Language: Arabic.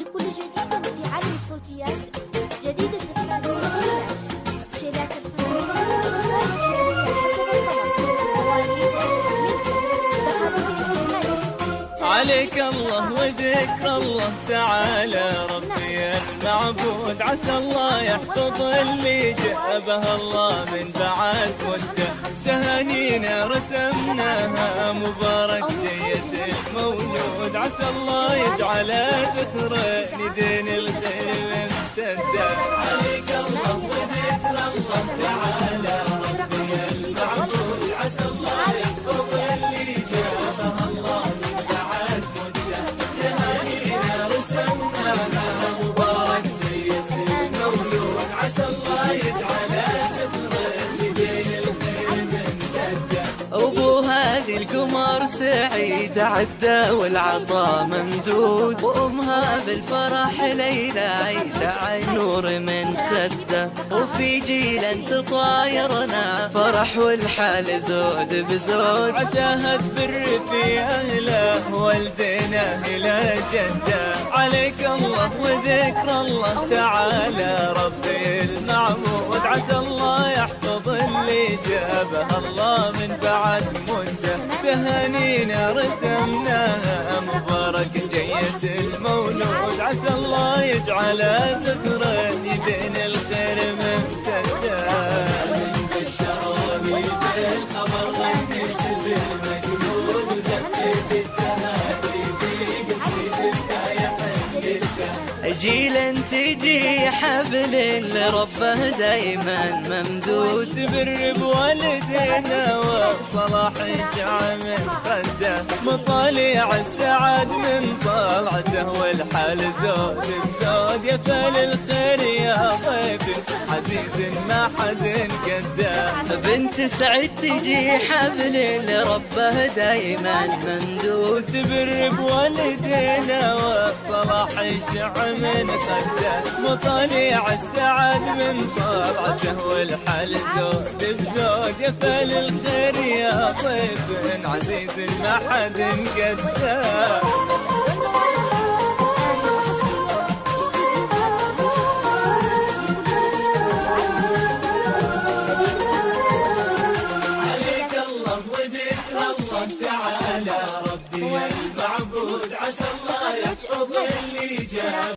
لكل جديد في الصوتيات. شيلات عليك الله وذكر الله تعالى. ربي المعبود. عسى الله يحفظ اللي جابه الله من بعد. مدة تهانينا رسمناها. مبارك جية المولود. عسى الله يجعل ذكرى لدين القمر سعيد عدى والعطا ممدود. وأمها بالفرح ليلى عيسى النور من خدة. وفي جيل انت طايرنا فرح والحال زود بزود. عساها تبر في أهله والدينا إلى جدة. عليك الله وذكر الله تعالى. ربي المعبود عسى الله يحفظ اللي جابه الله من بعد مده تهانينا رسمناها مبارك جية المولود. عسى الله يجعل ذكرى يدين حنيته جيل تجي حبل اللي ربه دايما ممدود تبر بوالدينا وصلاح من خده مطالع السعد من طلعته والحال زود بزود يا فال الخير. عزيز ما حد قده بنت سعد تجي حبل اللي ربه دايما ممدود تبر بوالدينا وصلاح يشع من خده. مطالع السعد من طلعته بزود يا فال الخير يا ضيف عزيز ما حد قده صمت على ربي المعبود عسى الله يقضي اللي جاب.